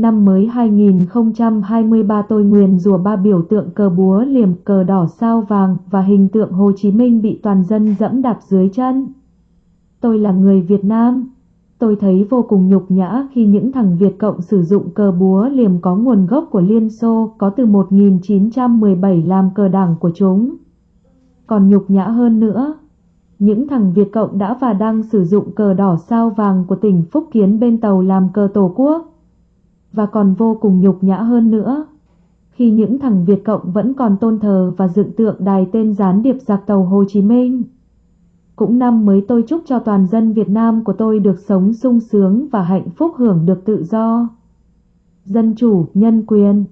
Năm mới 2023 tôi nguyền rủa ba biểu tượng cờ búa liềm, cờ đỏ sao vàng và hình tượng Hồ Chí Minh bị toàn dân dẫm đạp dưới chân. Tôi là người Việt Nam. Tôi thấy vô cùng nhục nhã khi những thằng Việt Cộng sử dụng cờ búa liềm có nguồn gốc của Liên Xô có từ 1917 làm cờ đảng của chúng. Còn nhục nhã hơn nữa, những thằng Việt Cộng đã và đang sử dụng cờ đỏ sao vàng của tỉnh Phúc Kiến bên tàu làm cờ tổ quốc. Và còn vô cùng nhục nhã hơn nữa, khi những thằng Việt Cộng vẫn còn tôn thờ và dựng tượng đài tên gián điệp giặc tàu Hồ Chí Minh. Cũng năm mới tôi chúc cho toàn dân Việt Nam của tôi được sống sung sướng và hạnh phúc hưởng được tự do, dân chủ, nhân quyền.